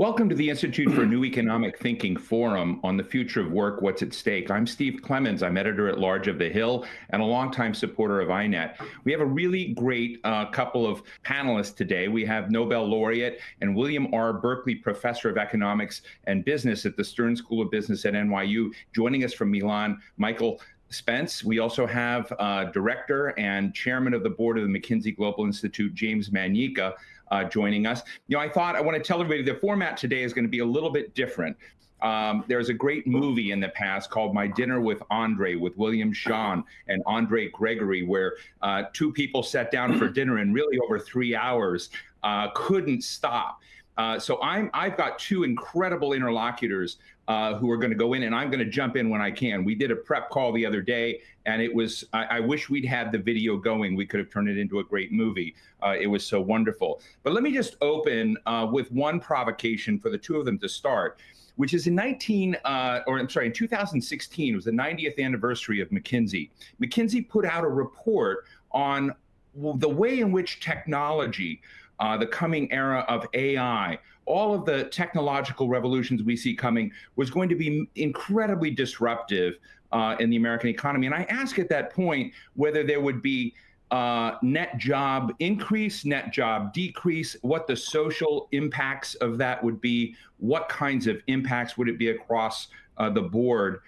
Welcome to the Institute for New Economic Thinking Forum on the future of work, what's at stake. I'm Steve Clemons. I'm editor at large of The Hill and a longtime supporter of INET. We have a really great uh, couple of panelists today. We have Nobel laureate and William R. Berkley Professor of Economics and Business at the Stern School of Business at NYU. Joining us from Milan, Michael Spence. We also have uh, director and chairman of the board of the McKinsey Global Institute, James Manyika uh, joining us. You know, I thought I want to tell everybody the format today is going to be a little bit different. Um, there's a great movie in the past called My Dinner with Andre with William Shawn and Andre Gregory, where uh, two people sat down for dinner and really over three hours uh, couldn't stop. Uh, so I'm I've got two incredible interlocutors uh, who are going to go in, and I'm going to jump in when I can. We did a prep call the other day, and it was I, I wish we'd had the video going. We could have turned it into a great movie. Uh, it was so wonderful. But let me just open uh, with one provocation for the two of them to start. Which is in 19, uh, or I'm sorry, in 2016, it was the 90th anniversary of McKinsey. McKinsey put out a report on the way in which technology uh, the coming era of AI, all of the technological revolutions we see coming was going to be incredibly disruptive uh, in the American economy. And I ask at that point whether there would be uh, net job increase, net job decrease, what the social impacts of that would be, what kinds of impacts would it be across uh, the board.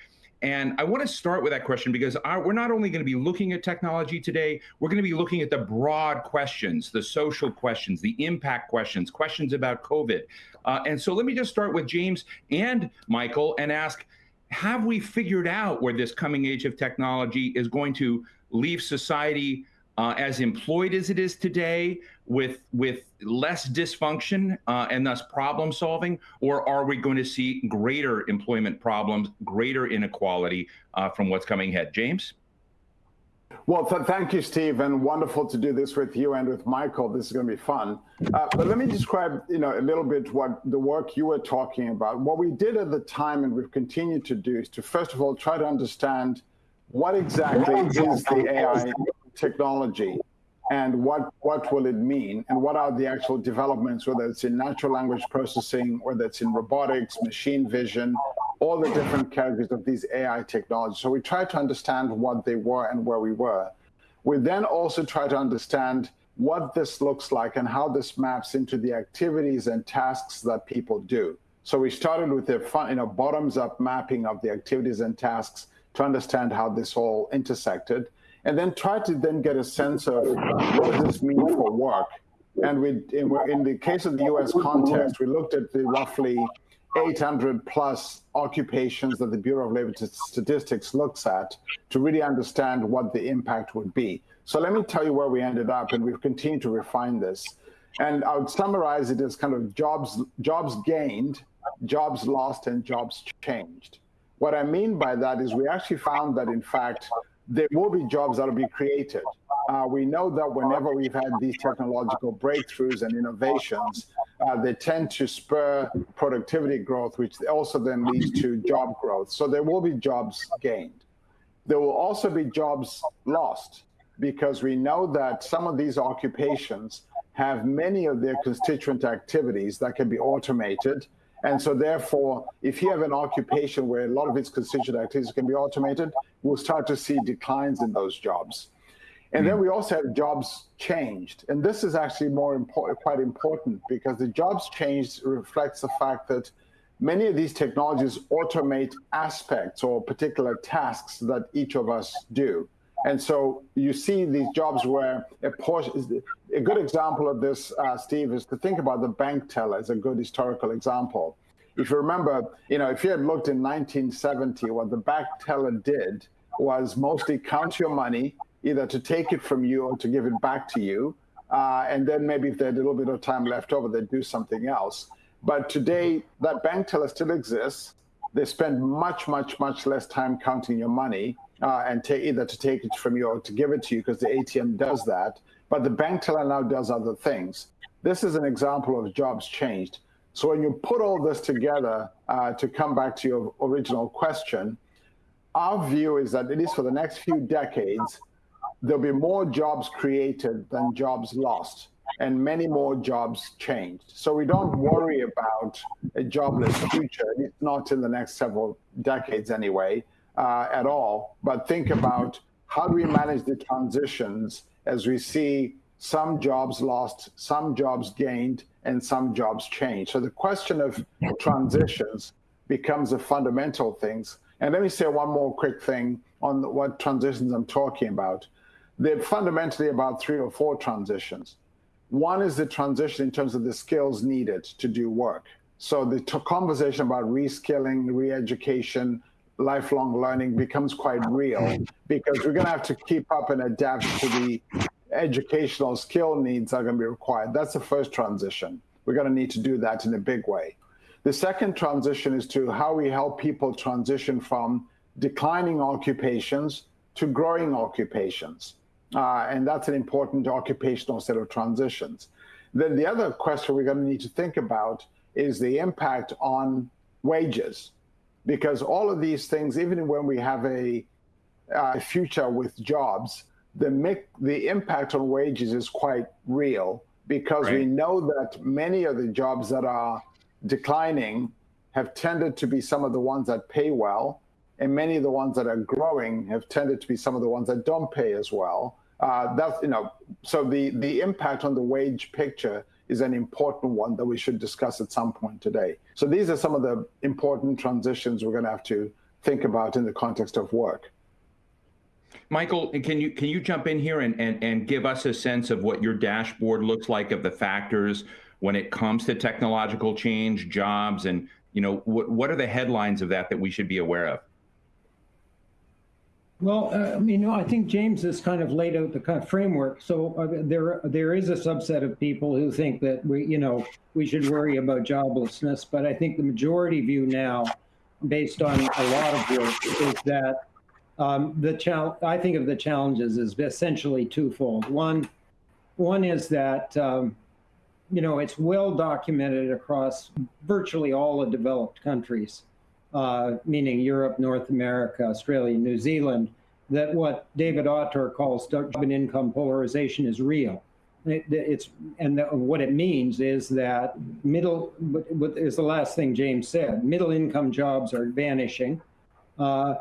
And I want to start with that question because we're not only going to be looking at technology today, we're going to be looking at the broad questions, the social questions, the impact questions, questions about COVID. Uh, and so let me just start with James and Michael and ask Have we figured out where this coming age of technology is going to leave society uh, as employed as it is today with with less dysfunction uh, and thus problem solving or are we going to see greater employment problems greater inequality uh, from what's coming ahead james well, th thank you, Steve, and wonderful to do this with you and with Michael. This is going to be fun. Uh, but let me describe, you know, a little bit what the work you were talking about. What we did at the time, and we've continued to do, is to first of all try to understand what exactly is the AI technology and what, what will it mean and what are the actual developments, whether it's in natural language processing, whether it's in robotics, machine vision, all the different categories of these AI technologies. So we tried to understand what they were and where we were. We then also try to understand what this looks like and how this maps into the activities and tasks that people do. So we started with a you know, bottoms up mapping of the activities and tasks to understand how this all intersected and then try to then get a sense of what does this mean for work. And we, in, in the case of the US context, we looked at the roughly 800 plus occupations that the Bureau of Labor Statistics looks at to really understand what the impact would be. So let me tell you where we ended up, and we've continued to refine this. And I would summarize it as kind of jobs, jobs gained, jobs lost, and jobs changed. What I mean by that is we actually found that, in fact, there will be jobs that will be created. Uh, we know that whenever we've had these technological breakthroughs and innovations, uh, they tend to spur productivity growth, which also then leads to job growth. So there will be jobs gained. There will also be jobs lost because we know that some of these occupations have many of their constituent activities that can be automated and so therefore, if you have an occupation where a lot of its constituent activities can be automated, we'll start to see declines in those jobs. And then hmm. we also have jobs changed. And this is actually more important, quite important because the jobs changed reflects the fact that many of these technologies automate aspects or particular tasks that each of us do. And so you see these jobs where a portion, a good example of this, uh, Steve, is to think about the bank teller as a good historical example. If you remember, you know, if you had looked in 1970, what the bank teller did was mostly count your money, either to take it from you or to give it back to you. Uh, and then maybe if they had a little bit of time left over, they'd do something else. But today, that bank teller still exists. They spend much, much, much less time counting your money uh, and take either to take it from you or to give it to you because the ATM does that. But the bank teller now does other things. This is an example of jobs changed. So when you put all this together uh, to come back to your original question, our view is that at least for the next few decades, there'll be more jobs created than jobs lost. and many more jobs changed. So we don't worry about a jobless future, not in the next several decades anyway, uh, at all. But think about how do we manage the transitions as we see some jobs lost, some jobs gained, and some jobs changed. So the question of transitions becomes a fundamental thing. And let me say one more quick thing on what transitions I'm talking about. They're fundamentally about three or four transitions. One is the transition in terms of the skills needed to do work. So the conversation about reskilling, re-education, lifelong learning becomes quite real because we're going to have to keep up and adapt to the educational skill needs that are going to be required. That's the first transition. We're going to need to do that in a big way. The second transition is to how we help people transition from declining occupations to growing occupations. Uh, and that's an important occupational set of transitions. Then the other question we're going to need to think about is the impact on wages, because all of these things, even when we have a, a future with jobs, the, the impact on wages is quite real because right. we know that many of the jobs that are declining have tended to be some of the ones that pay well, and many of the ones that are growing have tended to be some of the ones that don't pay as well. Uh, that's you know, so the the impact on the wage picture is an important one that we should discuss at some point today. So these are some of the important transitions we're going to have to think about in the context of work. Michael, can you can you jump in here and, and, and give us a sense of what your dashboard looks like of the factors when it comes to technological change, jobs, and you know what what are the headlines of that that we should be aware of? Well, uh, I mean, I think James has kind of laid out the kind of framework. So uh, there, there is a subset of people who think that we, you know, we should worry about joblessness. But I think the majority view now, based on a lot of work, is that um, the challenge. I think of the challenges as essentially twofold. One, one is that um, you know it's well documented across virtually all the developed countries uh, meaning Europe, North America, Australia, New Zealand, that what David Autor calls job and income polarization is real. It, it's and the, what it means is that middle what is the last thing James said. Middle income jobs are vanishing, uh,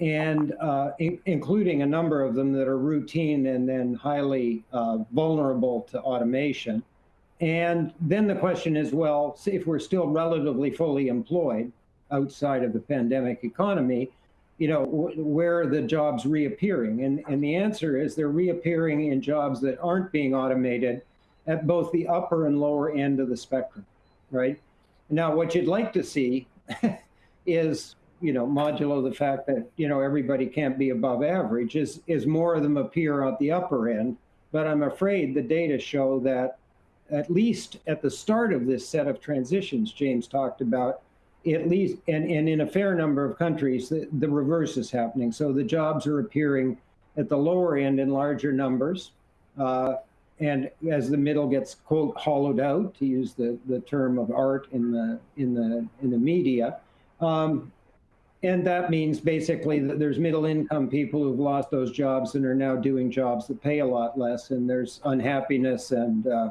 and uh, in, including a number of them that are routine and then highly uh, vulnerable to automation. And then the question is, well, if we're still relatively fully employed, outside of the pandemic economy, you know, where are the jobs reappearing? And, and the answer is they're reappearing in jobs that aren't being automated at both the upper and lower end of the spectrum, right? Now, what you'd like to see is, you know, modulo the fact that, you know, everybody can't be above average, is, is more of them appear at the upper end. But I'm afraid the data show that at least at the start of this set of transitions James talked about, at least, and, and in a fair number of countries, the, the reverse is happening. So the jobs are appearing at the lower end in larger numbers. Uh, and as the middle gets quote hollowed out, to use the, the term of art in the in the in the media, um, and that means basically that there's middle income people who've lost those jobs and are now doing jobs that pay a lot less, and there's unhappiness and uh,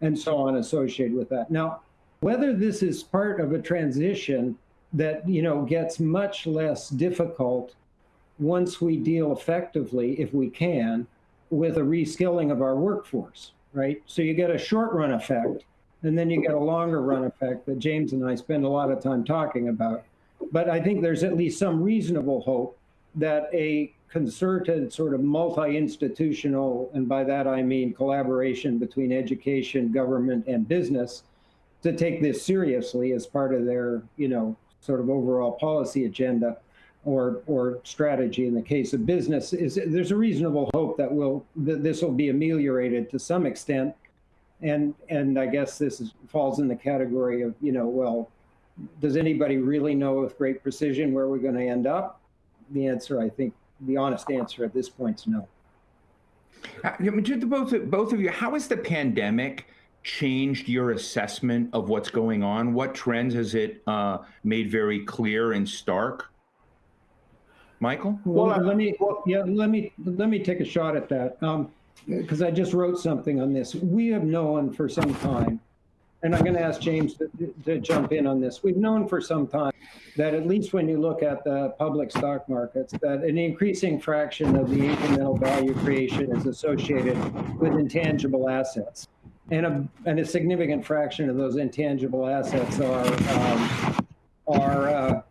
and so on associated with that. Now, whether this is part of a transition that you know gets much less difficult once we deal effectively, if we can, with a reskilling of our workforce, right? So you get a short run effect, and then you get a longer run effect that James and I spend a lot of time talking about. But I think there's at least some reasonable hope that a concerted sort of multi-institutional, and by that I mean collaboration between education, government, and business, to take this seriously as part of their, you know, sort of overall policy agenda or or strategy in the case of business is there's a reasonable hope that will that this will be ameliorated to some extent. And and I guess this is, falls in the category of you know well does anybody really know with great precision where we're going to end up? The answer I think the honest answer at this point is no. Uh, to both both of you how is the pandemic changed your assessment of what's going on? What trends has it uh, made very clear and stark? Michael? Well, let me yeah, let me let me take a shot at that. Um, because I just wrote something on this. We have known for some time, and I'm going to ask James to, to jump in on this. We've known for some time that at least when you look at the public stock markets, that an increasing fraction of the incremental value creation is associated with intangible assets. And a, and a significant fraction of those intangible assets are, um, are uh,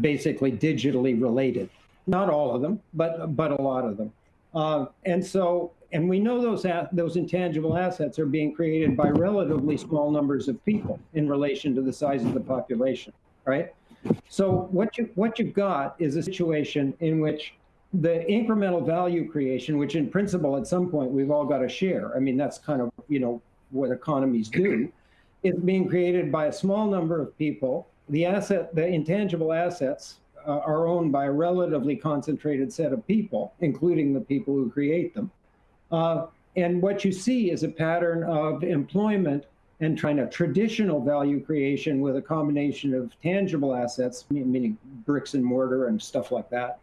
basically digitally related. Not all of them, but, but a lot of them. Uh, and so, and we know those those intangible assets are being created by relatively small numbers of people in relation to the size of the population, right? So what you what you've got is a situation in which the incremental value creation, which in principle at some point we've all got to share. I mean, that's kind of you know what economies do, is being created by a small number of people. The asset, the intangible assets uh, are owned by a relatively concentrated set of people, including the people who create them. Uh, and what you see is a pattern of employment and trying to traditional value creation with a combination of tangible assets, meaning bricks and mortar and stuff like that,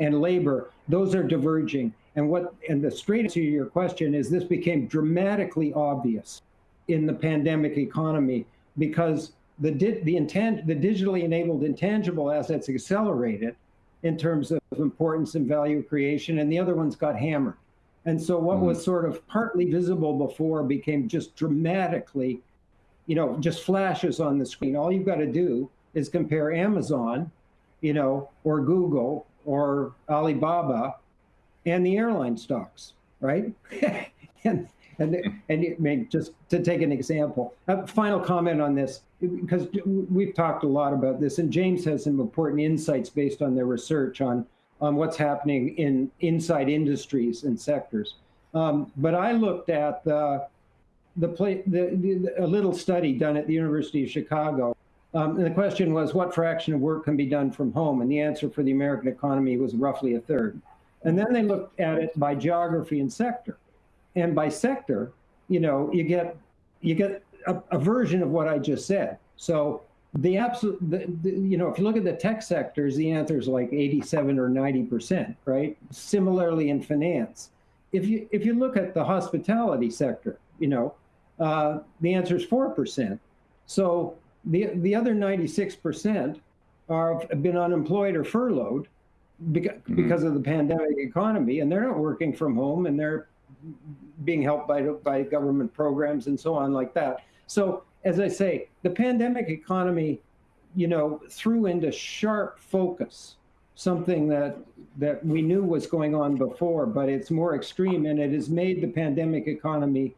and labor. Those are diverging. And what and the straight answer to your question is this became dramatically obvious in the pandemic economy because the, di- the, intent the digitally enabled intangible assets accelerated in terms of importance and value creation, and the other ones got hammered. And so what mm. was sort of partly visible before became just dramatically, you know, just flashes on the screen. All you've got to do is compare Amazon, you know, or Google or Alibaba and the airline stocks, right? and and and I mean, just to take an example, a final comment on this because we've talked a lot about this, and James has some important insights based on their research on on what's happening in inside industries and sectors. Um, but I looked at the the, play, the, the, a little study done at the University of Chicago, um, and the question was, what fraction of work can be done from home? And the answer for the American economy was roughly a third. And then they looked at it by geography and sector, and by sector, you know, you get you get a, a version of what I just said. So the absolute, the, the, you know, if you look at the tech sectors, the answer is like 87 or 90 percent, right? Similarly in finance, if you if you look at the hospitality sector, you know, uh, the answer is four percent. So the the other 96 percent are have been unemployed or furloughed because, mm-hmm. because of the pandemic economy, and they're not working from home, and they're being helped by by government programs and so on like that. So as I say, the pandemic economy, you know, threw into sharp focus something that that we knew was going on before, but it's more extreme, and it has made the pandemic economy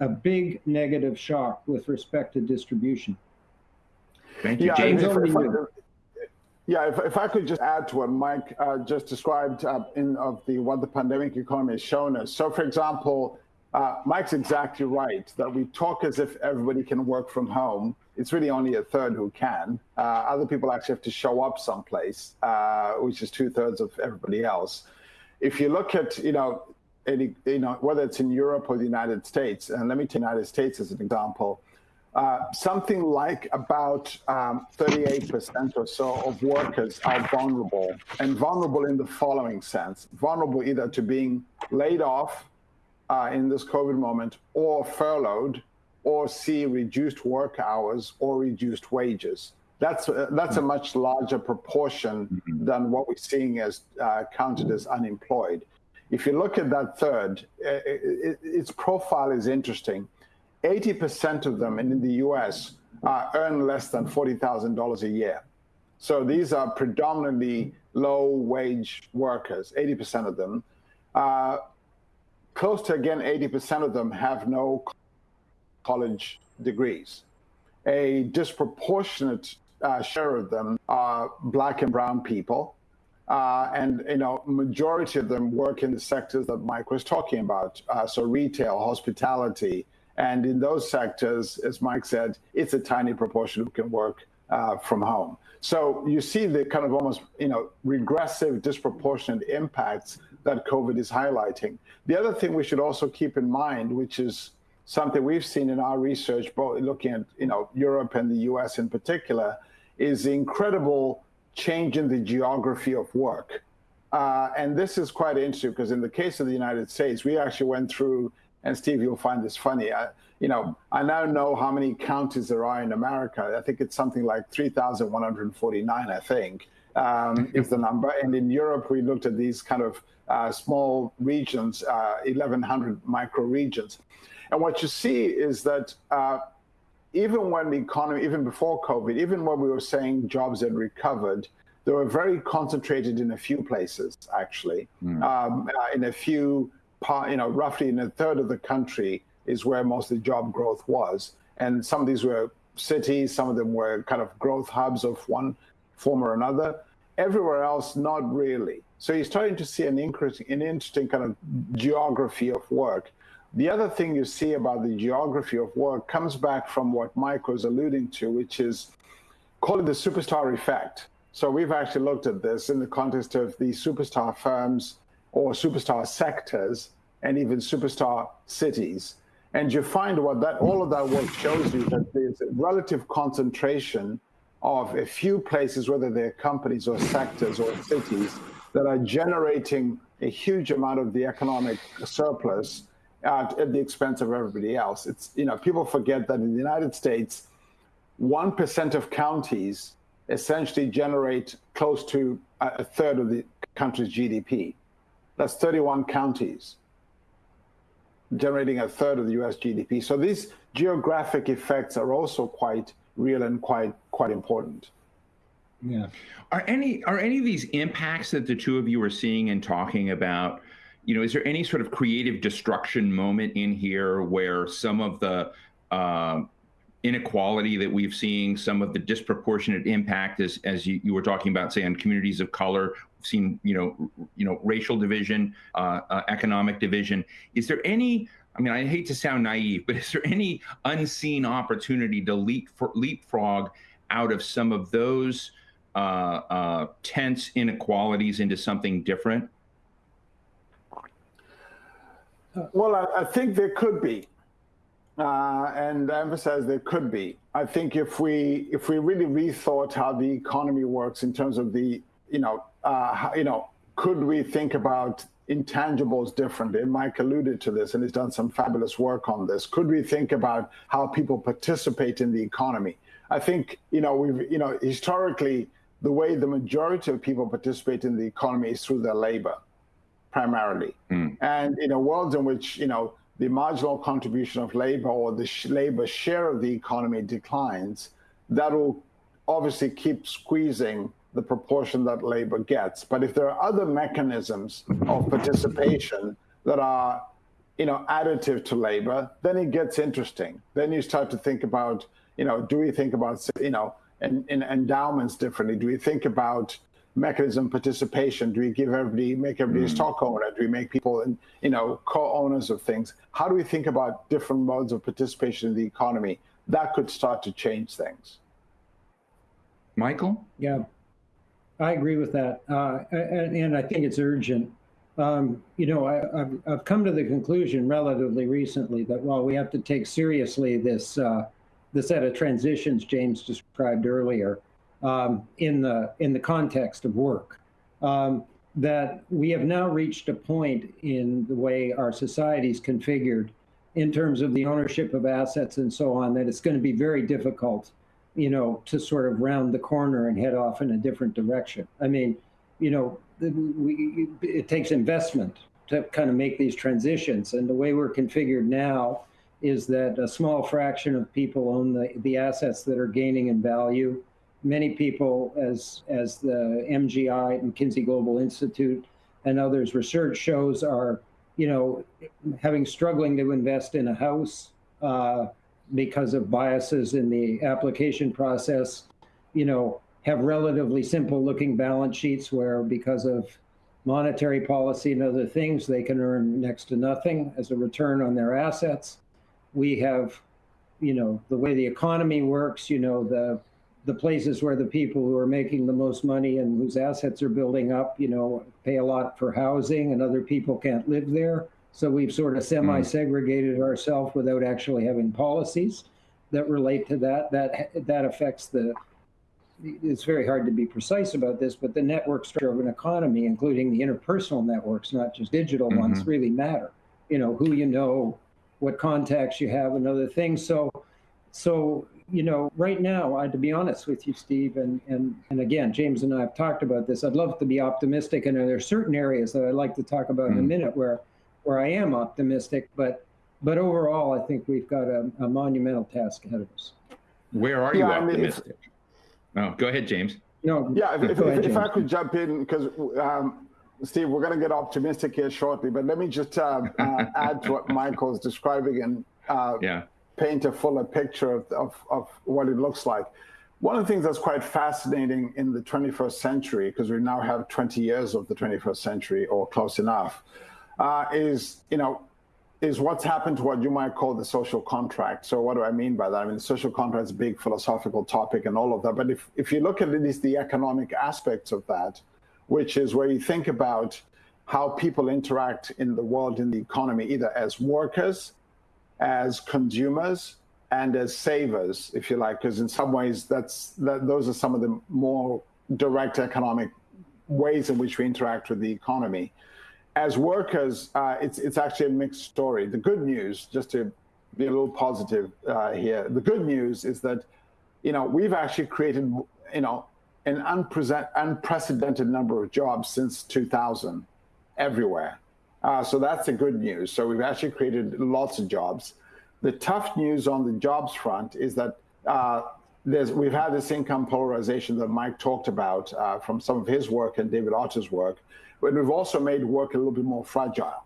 a big negative shock with respect to distribution. Thank you, yeah, James. If, if I, yeah, if, if I could just add to what Mike uh, just described uh, in of the what the pandemic economy has shown us. So, for example, uh, Mike's exactly right that we talk as if everybody can work from home. It's really only a third who can. Uh, other people actually have to show up someplace, uh, which is two thirds of everybody else. If you look at, you know, any, you know, whether it's in Europe or the United States, and let me take the United States as an example, uh, something like about um, 38% or so of workers are vulnerable, and vulnerable in the following sense vulnerable either to being laid off uh, in this COVID moment or furloughed or see reduced work hours or reduced wages. That's, uh, that's a much larger proportion mm-hmm. than what we're seeing as uh, counted as unemployed. If you look at that third, it, it, its profile is interesting. 80% of them in the US uh, earn less than $40,000 a year. So these are predominantly low wage workers, 80% of them. Uh, close to again 80% of them have no college degrees. A disproportionate uh, share of them are black and brown people. Uh, and you know, majority of them work in the sectors that Mike was talking about. Uh, so retail, hospitality, and in those sectors, as Mike said, it's a tiny proportion who can work uh, from home. So you see the kind of almost you know regressive, disproportionate impacts that COVID is highlighting. The other thing we should also keep in mind, which is something we've seen in our research, both looking at you know Europe and the U.S. in particular, is the incredible change in the geography of work. Uh, and this is quite interesting because in the case of the United States, we actually went through, and Steve, you'll find this funny. I, you know, I now know how many counties there are in America. I think it's something like 3,149, I think, um, is the number. And in Europe, we looked at these kind of uh, small regions, uh, 1,100 micro regions. And what you see is that uh, even when the economy, even before COVID, even when we were saying jobs had recovered, they were very concentrated in a few places, actually. Mm. Um, uh, in a few, you know, roughly in a third of the country is where most of the job growth was. And some of these were cities, some of them were kind of growth hubs of one form or another. Everywhere else, not really. So you're starting to see an, an interesting kind of geography of work. The other thing you see about the geography of work comes back from what Mike was alluding to, which is call it the superstar effect. So we've actually looked at this in the context of the superstar firms or superstar sectors and even superstar cities. And you find what that all of that work shows you that there's a relative concentration of a few places, whether they're companies or sectors or cities, that are generating a huge amount of the economic surplus at, at the expense of everybody else. It's you know people forget that in the United States, one percent of counties essentially generate close to a third of the country's GDP. That's 31 counties generating a third of the US GDP. So these geographic effects are also quite real and quite quite important. Yeah. Are any are any of these impacts that the two of you are seeing and talking about you know, is there any sort of creative destruction moment in here where some of the uh, inequality that we've seen, some of the disproportionate impact, as as you, you were talking about, say, on communities of color, we've seen, you know, you know, racial division, uh, uh, economic division. Is there any? I mean, I hate to sound naive, but is there any unseen opportunity to leap leapfrog out of some of those uh, uh, tense inequalities into something different? Well, I, I think there could be, uh, and I emphasize there could be. I think if we if we really rethought how the economy works in terms of the you know uh, you know could we think about intangibles differently? And Mike alluded to this, and he's done some fabulous work on this. Could we think about how people participate in the economy? I think you know we've you know historically the way the majority of people participate in the economy is through their labor primarily. Mm. And in a world in which, you know, the marginal contribution of labor or the sh labor share of the economy declines, that will obviously keep squeezing the proportion that labor gets. But if there are other mechanisms of participation that are, you know, additive to labor, then it gets interesting. Then you start to think about, you know, do we think about, you know, in endowments differently? Do we think about mechanism participation? Do we give everybody, make everybody mm. a stock owner? Do we make people, you know, co-owners of things? How do we think about different modes of participation in the economy? That could start to change things. Michael? Yeah, I agree with that. Uh, and, and, I think it's urgent. Um, you know, I, have I've come to the conclusion relatively recently that while we have to take seriously this, uh, the set of transitions James described earlier, um, in the in the context of work. Um, that we have now reached a point in the way our society is configured in terms of the ownership of assets and so on that it's going to be very difficult you know to sort of round the corner and head off in a different direction i mean you know we, it takes investment to kind of make these transitions and the way we're configured now is that a small fraction of people own the, the assets that are gaining in value many people, as as the MGI, McKinsey Global Institute, and others research shows, are you know having struggling to invest in a house uh, because of biases in the application process. You know, have relatively simple looking balance sheets where because of monetary policy and other things, they can earn next to nothing as a return on their assets. We have, you know, the way the economy works, you know, the the places where the people who are making the most money and whose assets are building up, you know, pay a lot for housing and other people can't live there. So we've sort of hmm. semi-segregated ourselves without actually having policies that relate to that. That that affects the it's very hard to be precise about this, but the network structure of an economy, including the interpersonal networks, not just digital mm-hmm. ones, really matter. You know, who you know, what contacts you have, and other things. So, so you know, right now, I, to be honest with you, Steve, and and and again, James and I have talked about this. I'd love to be optimistic, and there are certain areas that I'd like to talk about mm. in a mm. minute where where I am optimistic, but but overall, I think we've got a, a monumental task ahead of us. Where are you yeah, optimistic? I mean, oh, go ahead, James. No, yeah, if, if, ahead, if I could jump in, because um, Steve, we're going to get optimistic here shortly, but let me just uh, uh, add to what Michael is describing and uh, yeah. Paint a fuller picture of, of, of, what it looks like. One of the things that's quite fascinating in the 21st century, because we now have 20 years of the 21st century or close enough, uh, is, you know, is what's happened to what you might call the social contract. So what do I mean by that? I mean, the social contract is a big philosophical topic and all of that. But if, if you look at at least the economic aspects of that, which is where you think about how people interact in the world, in the economy, either as workers, as consumers, and as savers, if you like, because in some ways that's that, those are some of the more direct economic ways in which we interact with the economy as workers, uh, it's it's actually a mixed story. The good news, just to be a little positive uh, here, the good news is that, you know, we've actually created, you know, an unprecedented number of jobs since 2000, everywhere. Uh, so that's the good news. So we've actually created lots of jobs. The tough news on the jobs front is that uh, there's, we've had this income polarization that Mike talked about uh, from some of his work and David Autor's work, but we've also made work a little bit more fragile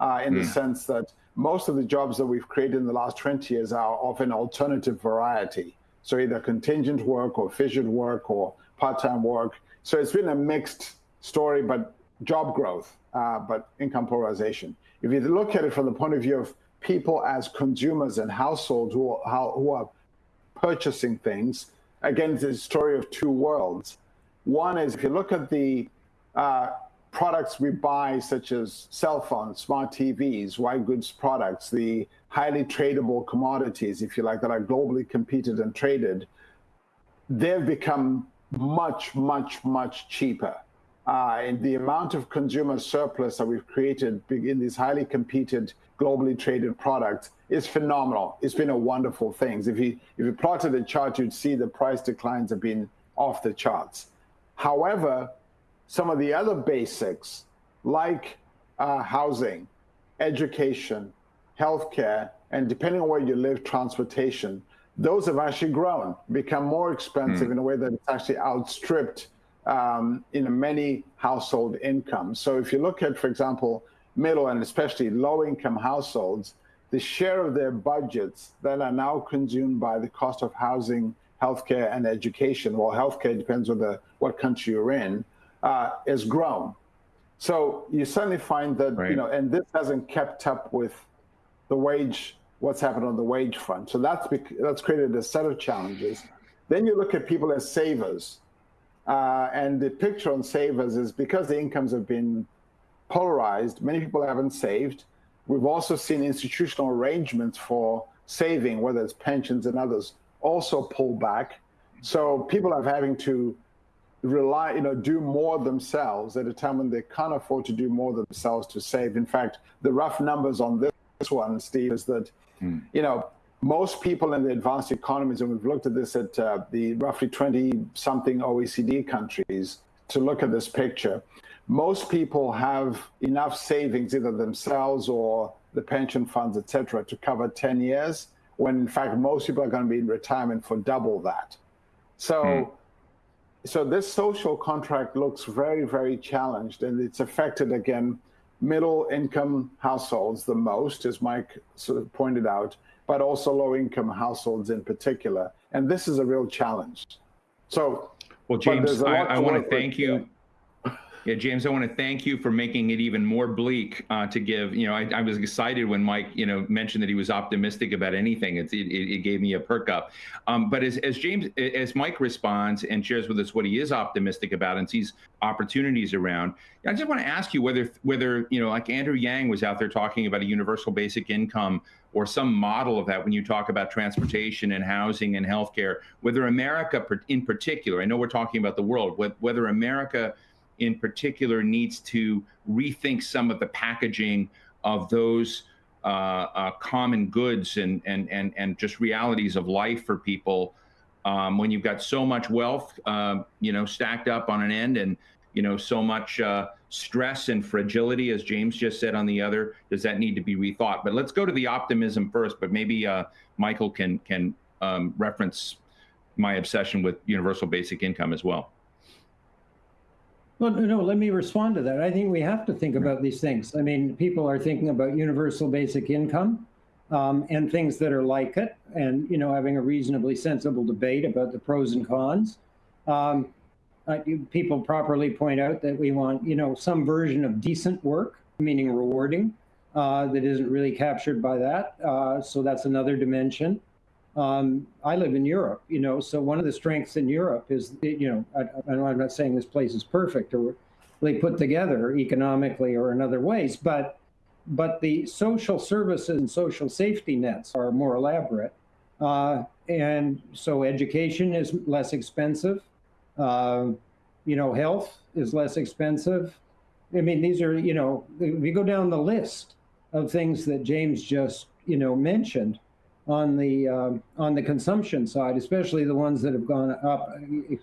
uh, in mm. the hmm. sense that most of the jobs that we've created in the last 20 years are of an alternative variety. So either contingent work or fissured work or part-time work. So it's been a mixed story, but job growth, uh, but income polarization. If you look at it from the point of view of people as consumers and households who are, how, who are purchasing things, again, it's a story of two worlds. One is if you look at the uh, products we buy, such as cell phones, smart TVs, white goods products, the highly tradable commodities, if you like, that are globally competed and traded, they've become much, much, much cheaper. Uh, and the amount of consumer surplus that we've created in these highly competed, globally traded products is phenomenal. It's been a wonderful thing. If you if you plotted the chart, you'd see the price declines have been off the charts. However, some of the other basics like uh, housing, education, healthcare, and depending on where you live, transportation, those have actually grown, become more expensive mm. in a way that it's actually outstripped um, in many household incomes. So if you look at, for example, middle and especially low income households, the share of their budgets that are now consumed by the cost of housing, healthcare, and education, well, healthcare depends on the, what country you're in, uh, has grown. So you suddenly find that, right. you know, and this hasn't kept up with the wage, what's happened on the wage front. So that's, that's created a set of challenges. Then you look at people as savers. Uh, and the picture on savers is because the incomes have been polarized, many people haven't saved. We've also seen institutional arrangements for saving, whether it's pensions and others, also pull back. So people are having to rely, you know, do more themselves at a time when they can't afford to do more themselves to save. In fact, the rough numbers on this one, Steve, is that, mm. you know, most people in the advanced economies, and we've looked at this at uh, the roughly 20 something OECD countries to look at this picture, most people have enough savings, either themselves or the pension funds, et cetera, to cover 10 years, when in fact, most people are going to be in retirement for double that. So, mm so this social contract looks very, very challenged, and it's affected again middle income households the most, as Mike sort of pointed out, but also low income households in particular. And this is a real challenge. So, well, James, I, I want to thank you. Yeah, James, I want to thank you for making it even more bleak uh, to give. You know, I, I, was excited when Mike, you know, mentioned that he was optimistic about anything. It, it, it gave me a perk up. Um, but as, as James, as Mike responds and shares with us what he is optimistic about and sees opportunities around, I just want to ask you whether, whether you know, like Andrew Yang was out there talking about a universal basic income or some model of that when you talk about transportation and housing and healthcare, whether America in particular, I know we're talking about the world, whether America in particular needs to rethink some of the packaging of those uh, uh, common goods and, and, and, and just realities of life for people um, when you've got so much wealth, uh, you know, stacked up on an end and, you know, so much uh, stress and fragility, as James just said on the other, does that need to be rethought? But let's go to the optimism first, but maybe uh, Michael can, can um, reference my obsession with universal basic income as well. Well, no, let me respond to that. I think we have to think about these things. I mean, people are thinking about universal basic income um, and things that are like it, and you know, having a reasonably sensible debate about the pros and cons. Um, people properly point out that we want, you know, some version of decent work, meaning rewarding, uh, that isn't really captured by that. Uh, so that's another dimension. Um, I live in Europe, you know, so one of the strengths in Europe is, that, you know, I, am not saying this place is perfect or they put together economically or in other ways, but but the social services and social safety nets are more elaborate. Uh, and so education is less expensive. Uh, you know, health is less expensive. I mean, these are, you know, we go down the list of things that James just, you know, mentioned, on the um, on the consumption side, especially the ones that have gone up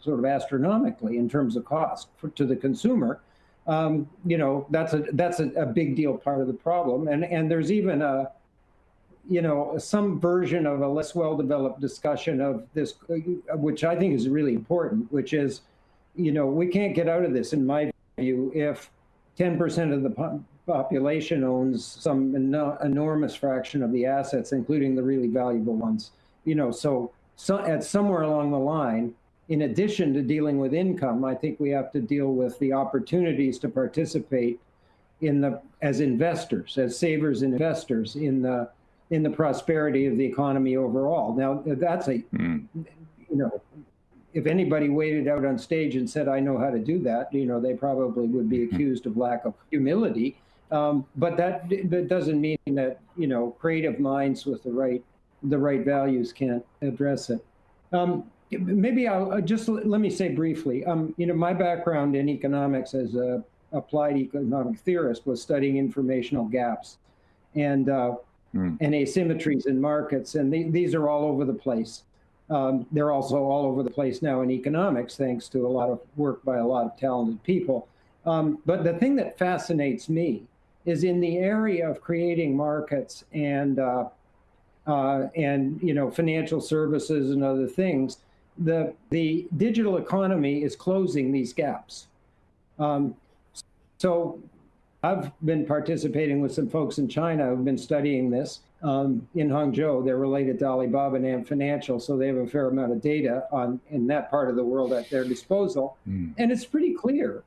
sort of astronomically in terms of cost for, to the consumer. Um, you know, that's a that's a, a, big deal part of the problem. And and there's even a you know some version of a less well developed discussion of this, which I think is really important, which is, you know, we can't get out of this in my view if 10% of the population owns some enormous fraction of the assets, including the really valuable ones. You know, so, so at somewhere along the line, in addition to dealing with income, I think we have to deal with the opportunities to participate in the as investors, as savers and investors in the in the prosperity of the economy overall. Now that's a mm. you know if anybody waited out on stage and said, I know how to do that, you know, they probably would be accused of lack of humility. Um, but that, that doesn't mean that, you know, creative minds with the right, the right values can't address it. Um, maybe I'll uh, just let me say briefly, um, you know, my background in economics as a applied economic theorist was studying informational gaps and, uh, mm. and asymmetries in markets. And these are all over the place. Um, they're also all over the place now in economics, thanks to a lot of work by a lot of talented people. Um, but the thing that fascinates me is in the area of creating markets and uh, uh, and you know financial services and other things. The the digital economy is closing these gaps. Um, so I've been participating with some folks in China who've been studying this um, in Hangzhou. They're related to Alibaba and Ant Financial, so they have a fair amount of data on in that part of the world at their disposal. Mm. And it's pretty clear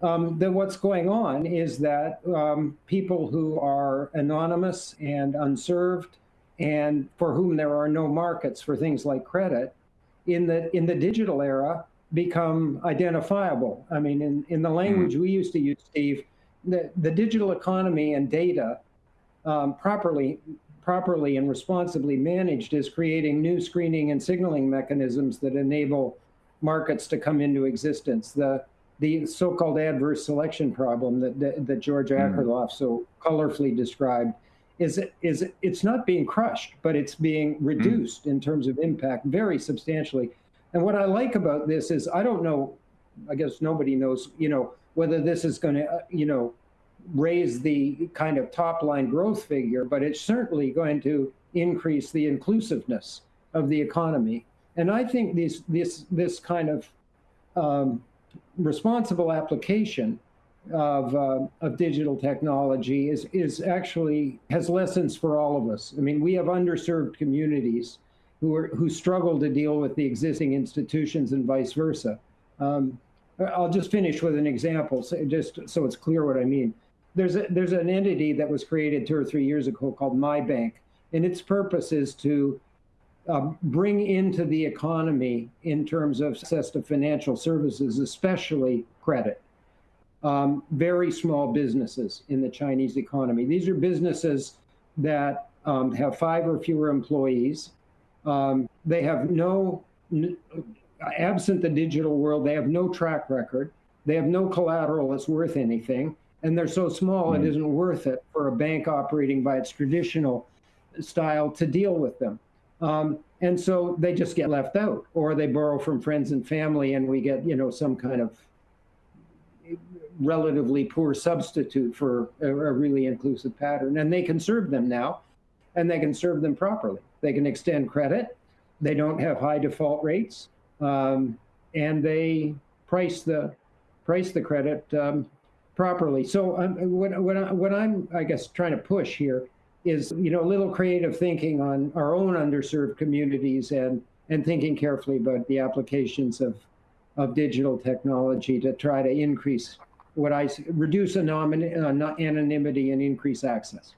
um, that what's going on is that um, people who are anonymous and unserved and for whom there are no markets for things like credit in the in the digital era become identifiable. I mean, in, in the language mm. we used to use, Steve, the, the digital economy and data um, properly properly and responsibly managed is creating new screening and signaling mechanisms that enable markets to come into existence. The the so-called adverse selection problem that that, that George hmm. Akerlof mm. so colorfully described is is it's not being crushed, but it's being hmm. reduced mm. in terms of impact very substantially. And what I like about this is I don't know, I guess nobody knows, you know, whether this is going to, uh, you know, raise the kind of top line growth figure, but it's certainly going to increase the inclusiveness of the economy. And I think this this this kind of um, responsible application of uh, of digital technology is is actually has lessons for all of us. I mean, we have underserved communities who are who struggle to deal with the existing institutions and vice versa. Um, I'll just finish with an example, so just so it's clear what I mean. There's a, there's an entity that was created two or three years ago called MyBank, and its purpose is to uh, bring into the economy in terms of access to financial services, especially credit. Um, very small businesses in the Chinese economy. These are businesses that um, have five or fewer employees. Um, they have no, absent the digital world, they have no track record. They have no collateral that's worth anything. And they're so small, mm-hmm. it isn't worth it for a bank operating by its traditional style to deal with them. Um, and so they just get left out, or they borrow from friends and family, and we get, you know, some kind of relatively poor substitute for a, a really inclusive pattern. And they can serve them now, and they can serve them properly. They can extend credit. They don't have high default rates, um, and they price the price the credit um, properly. So um, what, what, I, what I'm, I guess, trying to push here is you know a little creative thinking on our own underserved communities and and thinking carefully about the applications of of digital technology to try to increase what I reduce anonymity and increase access.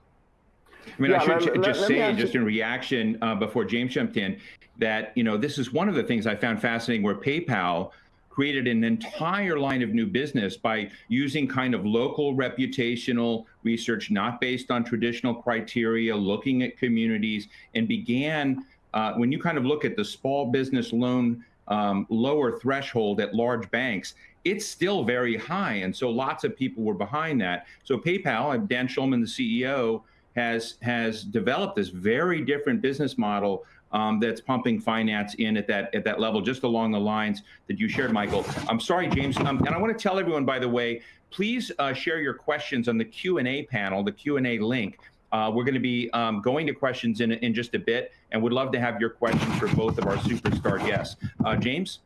I mean, yeah, I should let, just let, say, just in reaction uh, before James jumped in, that you know this is one of the things I found fascinating, where PayPal created an entire line of new business by using kind of local reputational research, not based on traditional criteria, looking at communities, and began, uh, when you kind of look at the small business loan um, lower threshold at large banks, it's still very high. And so lots of people were behind that. So PayPal, Dan Schulman, the CEO, has has developed this very different business model um, that's pumping finance in at that at that level, just along the lines that you shared, Michael. I'm sorry, James, um, and I want to tell everyone, by the way, please uh, share your questions on the Q and A panel, the Q and A link. Uh, we're going to be um, going to questions in in just a bit, and would love to have your questions for both of our superstar guests. Uh, James.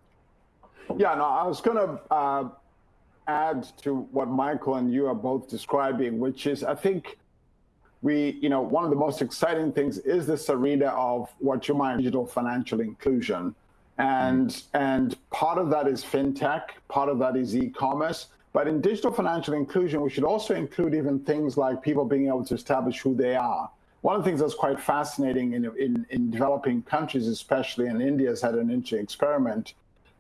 Yeah, no, I was going to uh, add to what Michael and you are both describing, which is I think we, you know, one of the most exciting things is this arena of what you might digital financial inclusion. And, mm. and part of that is fintech, part of that is e-commerce. But in digital financial inclusion, we should also include even things like people being able to establish who they are. One of the things that's quite fascinating in, in, in developing countries, especially in India, has had an interesting experiment,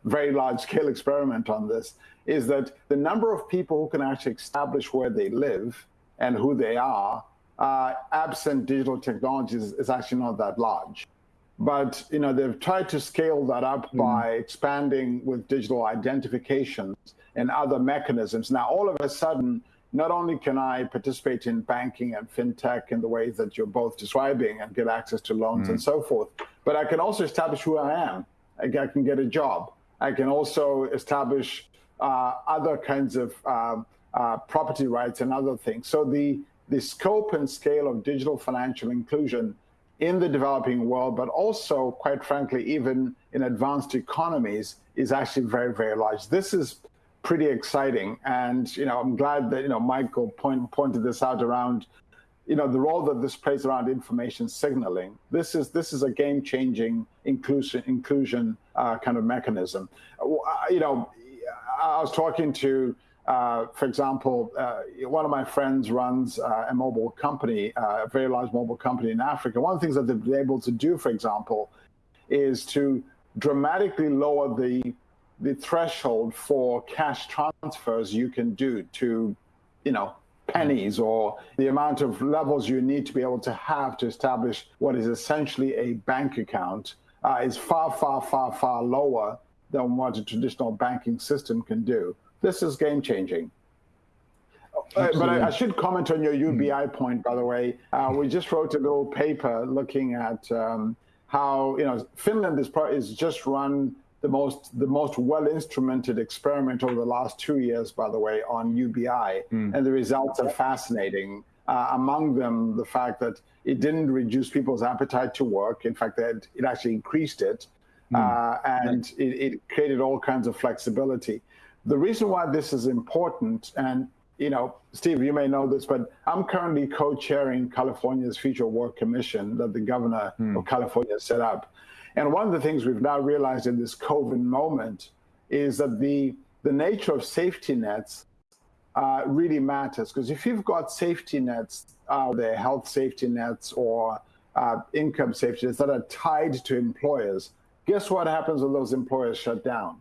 very large scale experiment on this, is that the number of people who can actually establish where they live and who they are uh, absent digital technologies is actually not that large. But you know they've tried to scale that up mm. by expanding with digital identifications and other mechanisms. Now all of a sudden, not only can I participate in banking and fintech in the ways that you're both describing and get access to loans mm. and so forth, but I can also establish who I am. I can get a job. I can also establish uh, other kinds of uh, uh, property rights and other things. So the the scope and scale of digital financial inclusion in the developing world, but also, quite frankly, even in advanced economies, is actually very, very large. This is pretty exciting, and you know, I'm glad that you know Michael point, pointed this out around, you know, the role that this plays around information signaling. This is this is a game-changing inclusion inclusion uh, kind of mechanism. Uh, you know, I was talking to uh, for example, uh, one of my friends runs uh, a mobile company, uh, a very large mobile company in Africa. One of the things that they've been able to do, for example, is to dramatically lower the the threshold for cash transfers you can do to, you know, pennies or the amount of levels you need to be able to have to establish what is essentially a bank account uh, is far, far, far, far lower than what a traditional banking system can do. This is game changing. Uh, but I, I, should comment on your UBI mm. point, by the way. Uh, we just wrote a little paper looking at um, how you know Finland is, is just run the most the most well instrumented experiment over the last two years, by the way, on UBI, mm. and the results are fascinating. Uh, among them, the fact that it didn't reduce people's appetite to work. In fact, it, it actually increased it, mm. and it, it created all kinds of flexibility. The reason why this is important, and you know, Steve, you may know this, but I'm currently co-chairing California's Future Work Commission that the governor hmm. of California set up. And one of the things we've now realized in this COVID moment is that the the nature of safety nets uh, really matters because if you've got safety nets, uh, the health safety nets or uh, income safety nets that are tied to employers, guess what happens when those employers shut down?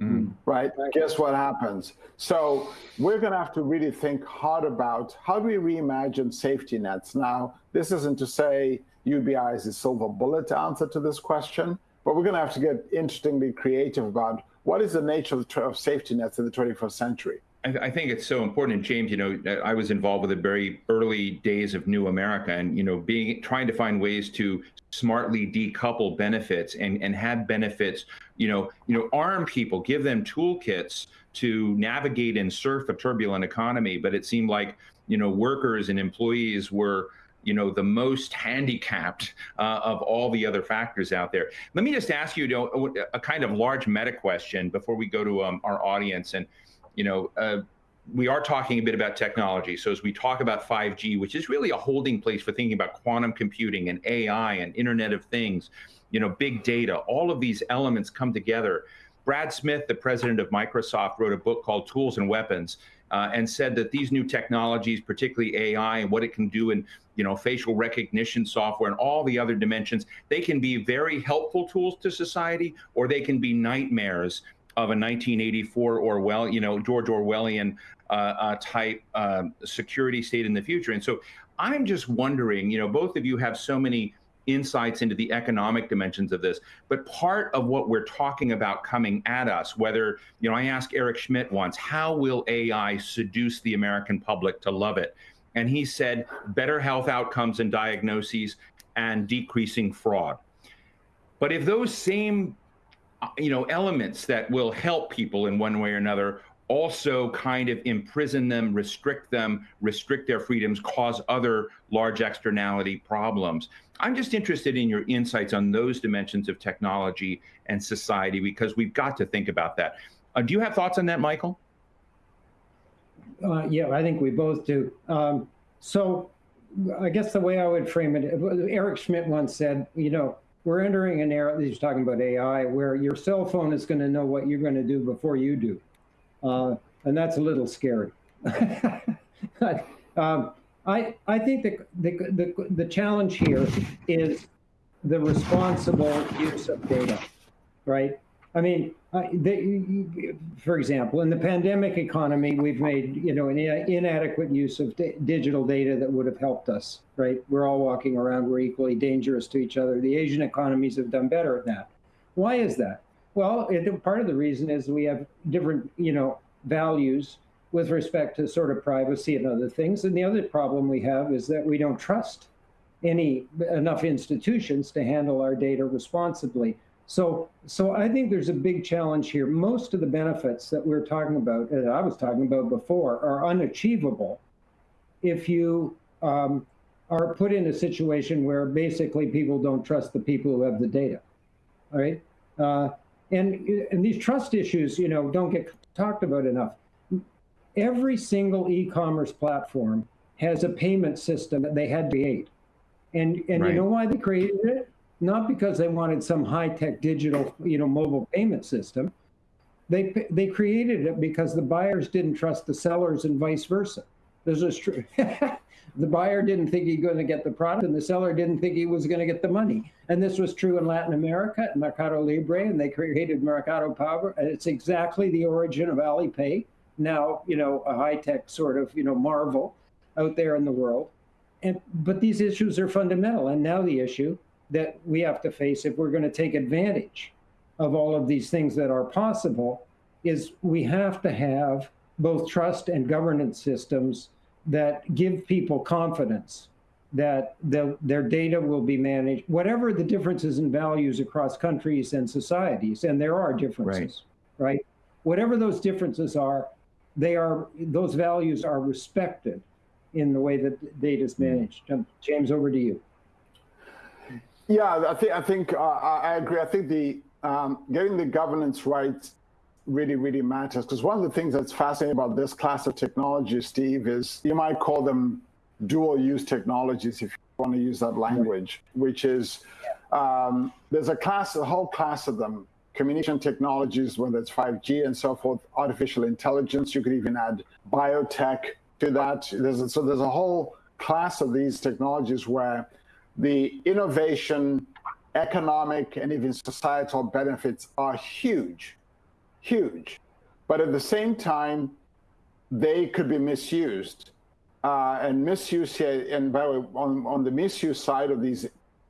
Mm. Right? Guess what happens? So we're going to have to really think hard about how do we reimagine safety nets. Now, this isn't to say UBI is the silver bullet answer to this question, but we're going to have to get interestingly creative about what is the nature of, of safety nets in the 21st century. I, think it's so important. And James, you know, I was involved with the very early days of New America, and you know, being trying to find ways to smartly decouple benefits and and have benefits. You know, you know, arm people, give them toolkits to navigate and surf a turbulent economy. But it seemed like you know, workers and employees were you know the most handicapped uh, of all the other factors out there. Let me just ask you, you know, a kind of large meta question before we go to um, our audience and you know, uh, we are talking a bit about technology. So as we talk about 5G, which is really a holding place for thinking about quantum computing and AI and Internet of Things, you know, big data, all of these elements come together. Brad Smith, the president of Microsoft, wrote a book called Tools and Weapons uh, and said that these new technologies, particularly AI and what it can do in you know facial recognition software and all the other dimensions, they can be very helpful tools to society or they can be nightmares of a 1984 Orwell, you know, George Orwellian uh, uh, type uh, security state in the future. And so I'm just wondering, you know, both of you have so many insights into the economic dimensions of this, but part of what we're talking about coming at us, whether, you know, I asked Eric Schmidt once, how will AI seduce the American public to love it? And he said, better health outcomes and diagnoses and decreasing fraud. But if those same you know, elements that will help people in one way or another also kind of imprison them, restrict them, restrict their freedoms, cause other large externality problems. I'm just interested in your insights on those dimensions of technology and society because we've got to think about that. Uh, do you have thoughts on that, Michael? Uh, yeah, I think we both do. Um, so I guess the way I would frame it, Eric Schmidt once said, you know, we're entering an era, he's talking about AI, where your cell phone is going to know what you're going to do before you do. Uh, and that's a little scary. um, I, I think the, the, the, the challenge here is the responsible use of data, right? I mean, Uh, they, for example, in the pandemic economy, we've made you know an inadequate use of digital data that would have helped us. Right? We're all walking around. We're equally dangerous to each other. The Asian economies have done better at that. Why is that? Well, it, part of the reason is we have different you know values with respect to sort of privacy and other things. And the other problem we have is that we don't trust any enough institutions to handle our data responsibly. So, so I think there's a big challenge here. Most of the benefits that we're talking about, that I was talking about before, are unachievable if you um, are put in a situation where basically people don't trust the people who have the data. All right, uh, and and these trust issues, you know, don't get talked about enough. Every single e-commerce platform has a payment system that they had to create, and and right. you know why they created it? Not because they wanted some high-tech digital, you know, mobile payment system. They they created it because the buyers didn't trust the sellers and vice versa. This is true. the buyer didn't think he was going to get the product, and the seller didn't think he was going to get the money. And this was true in Latin America, Mercado Libre, and they created Mercado Pago. And it's exactly the origin of Alipay. Now, you know, a high-tech sort of, you know, marvel out there in the world. And but these issues are fundamental. And now the issue that we have to face if we're going to take advantage of all of these things that are possible is we have to have both trust and governance systems that give people confidence that the, their data will be managed, whatever the differences in values across countries and societies, and there are differences, right? right? Whatever those differences are, they are those values are respected in the way that data is mm-hmm. managed. James, over to you. Yeah, I think I think uh, I agree. I think the um, getting the governance right really really matters because one of the things that's fascinating about this class of technology, Steve, is you might call them dual use technologies if you want to use that language, which is um, there's a class, a whole class of them communication technologies, whether it's 5G and so forth, artificial intelligence. You could even add biotech to that. There's a, so there's a whole class of these technologies where the innovation, economic, and even societal benefits are huge, huge. But at the same time, they could be misused. Uh, and misuse here, and by the way, on, on the misuse side of these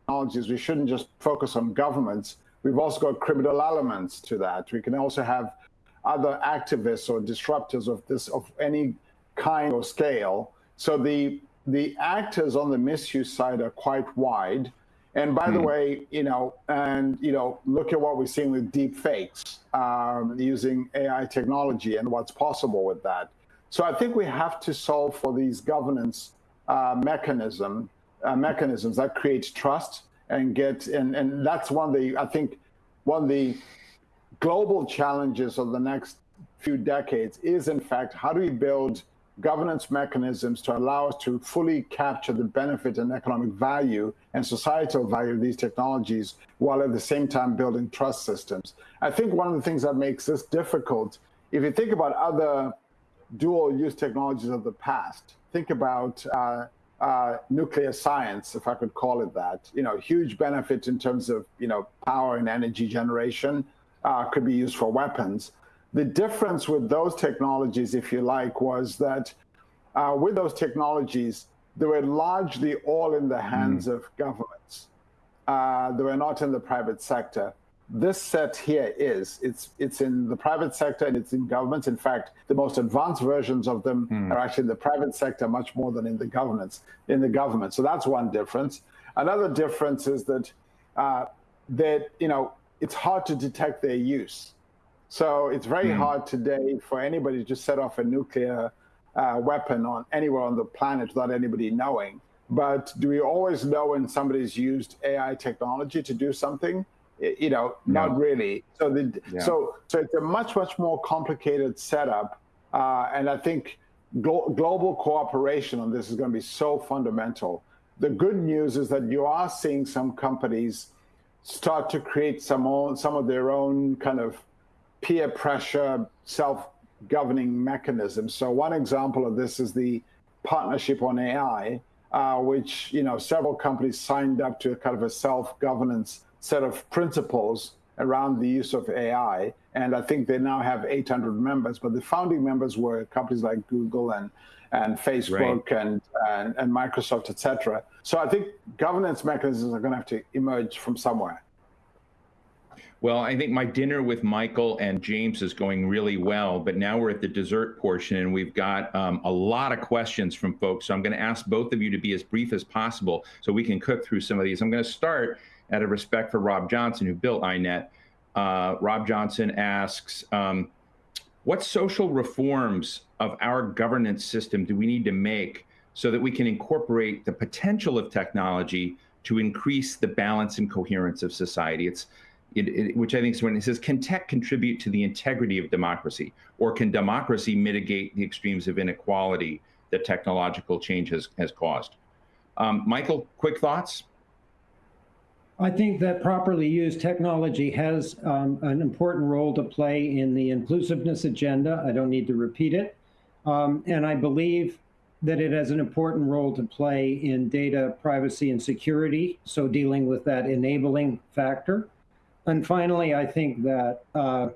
technologies, we shouldn't just focus on governments. We've also got criminal elements to that. We can also have other activists or disruptors of this of any kind or scale. So the the actors on the misuse side are quite wide. And by mm. the hmm. way, you know, and you know, look at what we're seeing with deep fakes um, using AI technology and what's possible with that. So I think we have to solve for these governance uh, mechanism uh, mechanisms that creates trust and get and and that's one of the I think one of the global challenges of the next few decades is in fact how do we build governance mechanisms to allow us to fully capture the benefit and economic value and societal value of these technologies while at the same time building trust systems. I think one of the things that makes this difficult, if you think about other dual use technologies of the past, think about uh, uh, nuclear science, if I could call it that. You know, huge benefit in terms of you know power and energy generation uh, could be used for weapons. The difference with those technologies, if you like, was that uh, with those technologies, they were largely all in the hands mm. of governments. Uh, they were not in the private sector. This set here is. It's it's in the private sector and it's in governments. In fact, the most advanced versions of them mm. are actually in the private sector much more than in the governments. In the government, so that's one difference. Another difference is that uh, that you know it's hard to detect their use. So it's very mm. hard today for anybody to just set off a nuclear uh, weapon on anywhere on the planet without anybody knowing. But do we always know when somebody's used AI technology to do something? You know, no. not really. So the yeah. so so it's a much much more complicated setup, uh, and I think glo global cooperation on this is going to be so fundamental. The good news is that you are seeing some companies start to create some own, some of their own kind of peer pressure, self-governing mechanisms. So one example of this is the partnership on AI, uh, which you know several companies signed up to a kind of a self-governance set of principles around the use of AI. And I think they now have 800 members, but the founding members were companies like Google and and Facebook right. and, and, and Microsoft, et cetera. So I think governance mechanisms are going to have to emerge from somewhere. Well, I think my dinner with Michael and James is going really well, but now we're at the dessert portion and we've got um, a lot of questions from folks. So I'm going to ask both of you to be as brief as possible so we can cook through some of these. I'm going to start out of respect for Rob Johnson, who built INET. Uh, Rob Johnson asks, um, what social reforms of our governance system do we need to make so that we can incorporate the potential of technology to increase the balance and coherence of society? It's it, it, which I think is when it says, can tech contribute to the integrity of democracy? Or can democracy mitigate the extremes of inequality that technological change has, has caused? Um, Michael, quick thoughts? I think that properly used technology has um, an important role to play in the inclusiveness agenda. I don't need to repeat it. Um, and I believe that it has an important role to play in data privacy and security, so dealing with that enabling factor. And finally, I think that uh,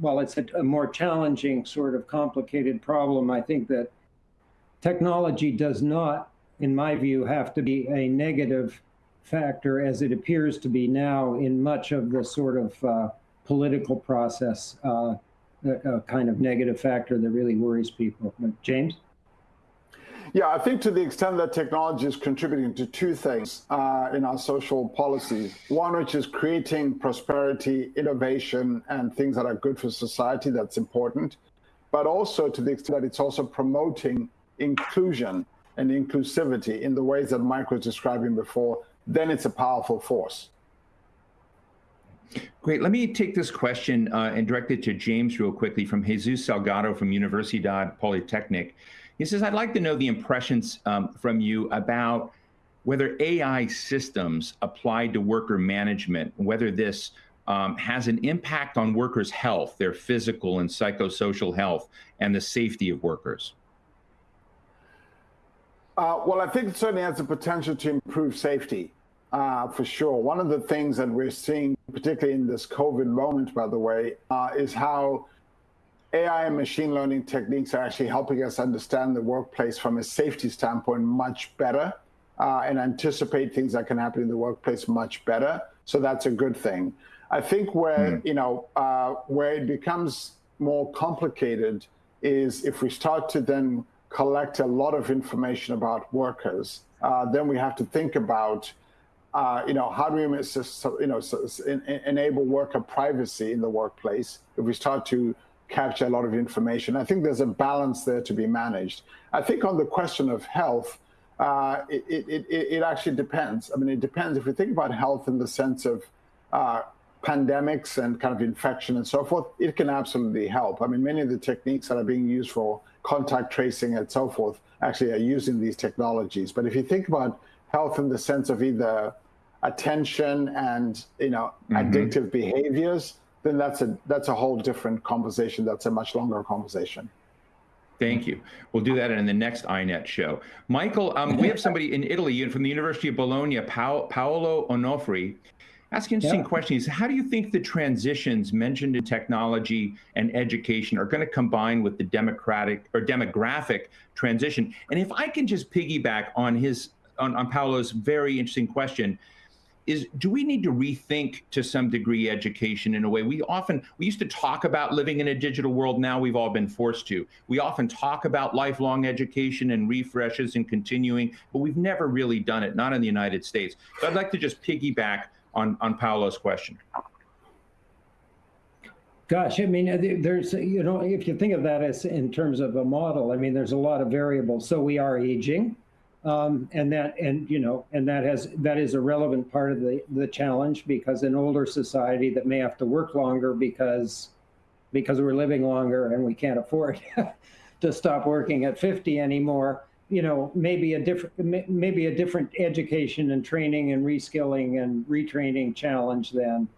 while it's a, a, more challenging, sort of complicated problem, I think that technology does not, in my view, have to be a negative factor as it appears to be now in much of the sort of uh, political process, uh, a, a, kind of negative factor that really worries people. James? Yeah, I think to the extent that technology is contributing to two things uh, in our social policies. One, which is creating prosperity, innovation, and things that are good for society, that's important. But also to the extent that it's also promoting inclusion and inclusivity in the ways that Mike was describing before, then it's a powerful force. Great. Let me take this question uh, and direct it to James real quickly from Jesus Salgado from Universidad Polytechnic. He says, I'd like to know the impressions um, from you about whether AI systems applied to worker management, whether this um, has an impact on workers' health, their physical and psychosocial health, and the safety of workers? Uh, well, I think it certainly has the potential to improve safety, uh, for sure. One of the things that we're seeing, particularly in this COVID moment, by the way, uh, is how AI and machine learning techniques are actually helping us understand the workplace from a safety standpoint much better uh, and anticipate things that can happen in the workplace much better. So that's a good thing. I think where mm. you know uh, where it becomes more complicated is if we start to then collect a lot of information about workers, uh, then we have to think about uh, you know how do we you know enable worker privacy in the workplace if we start to capture a lot of information. I think there's a balance there to be managed. I think on the question of health, uh, it, it, it, it, actually depends. I mean, it depends. If we think about health in the sense of uh, pandemics and kind of infection and so forth, it can absolutely help. I mean, many of the techniques that are being used for contact tracing and so forth actually are using these technologies. But if you think about health in the sense of either attention and you know mm-hmm. addictive behaviors, then that's a that's a whole different conversation. That's a much longer conversation. Thank you. We'll do that in the next INET show. Michael, um, we have somebody in Italy from the University of Bologna, pa- Paolo Onofri, asking interesting yeah. questions. How do you think the transitions mentioned in technology and education are going to combine with the democratic or demographic transition? And if I can just piggyback on his on, on Paolo's very interesting question, is do we need to rethink to some degree education in a way? We often we used to talk about living in a digital world. Now we've all been forced to. We often talk about lifelong education and refreshes and continuing but we've never really done it not in the united states. So i'd like to just piggyback on, on Paolo's question? Gosh, I mean, there's, you know, if you think of that as in terms of a model, I mean, there's a lot of variables. So we are aging, um, and that, and you know, and that has that is a relevant part of the the challenge because an older society that may have to work longer because because we're living longer and we can't afford to stop working at 50 anymore you know, maybe a different, maybe a different education and training and reskilling and retraining challenge than,